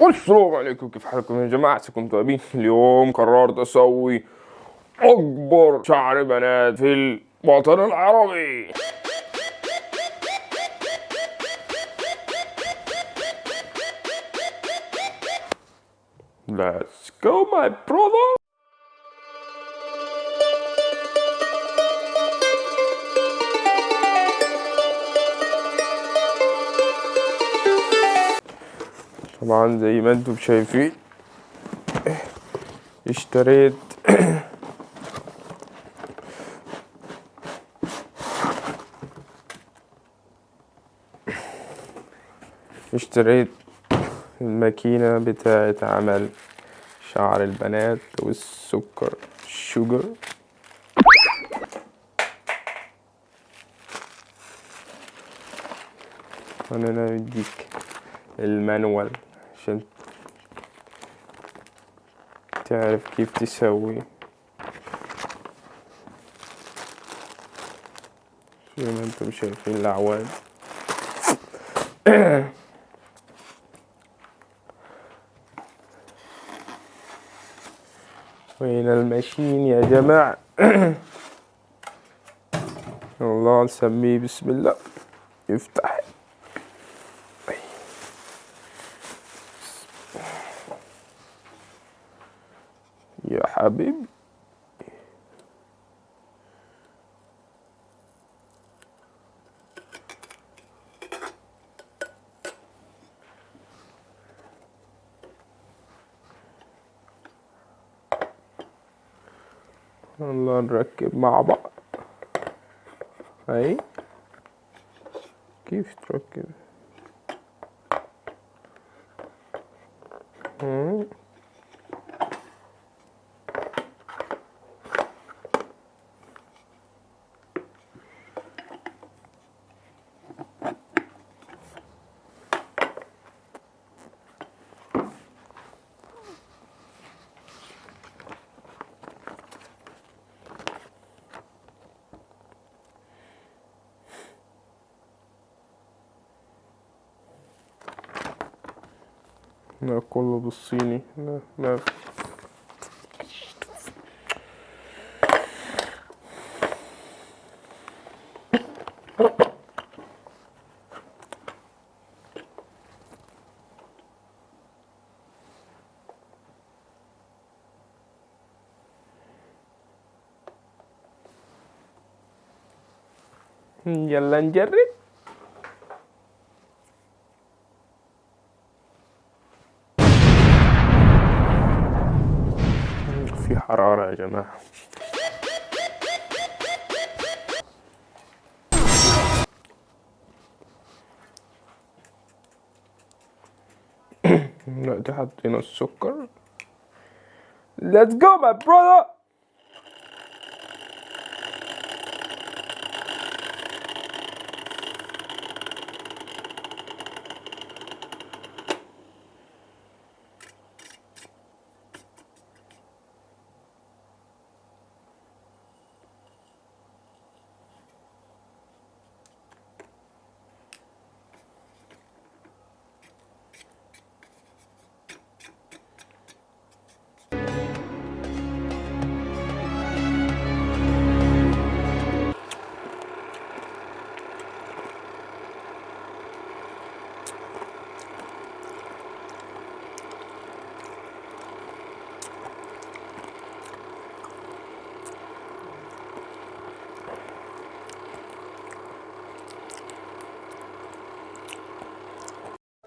والسلام عليكم كيف حالكم يا جماعة؟ عساكم طيبين. اليوم قررت أسوي أكبر شعر بنات في الوطن العربي. Let's go my brother. طبعا زي ما أنتم شايفين. اشتريت اشتريت الماكينة بتاعة عمل شعر البنات والسكر الشوجر أنا بديك المانوال. عشان تعرف كيف تسوي. زي ما أنتم شايفين الاعواد وين الماشين يا جماعة. الله نسميه بسم الله. يفتح يا حبيبي الله نركب مع بعض. هاي كيف تركب؟ Eh, nel collo Rossini nel, nel. Jalan jarit حرارة يا جماعة دلوقتي حطينا السكر Let's go my brother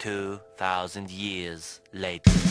2,000 years later.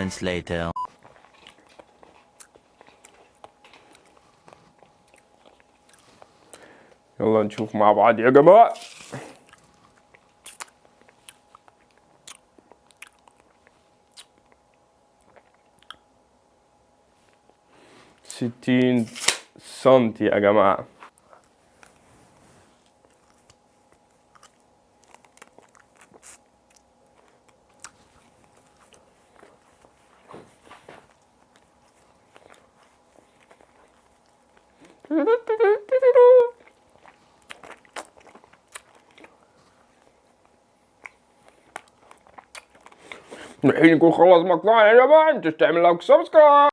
moments later. يلا نشوف مع بعض يا جماعة ستين سنتي يا جماعة الحين يكون خلص مقطعنا يا جماعة انت تعمل like subscribe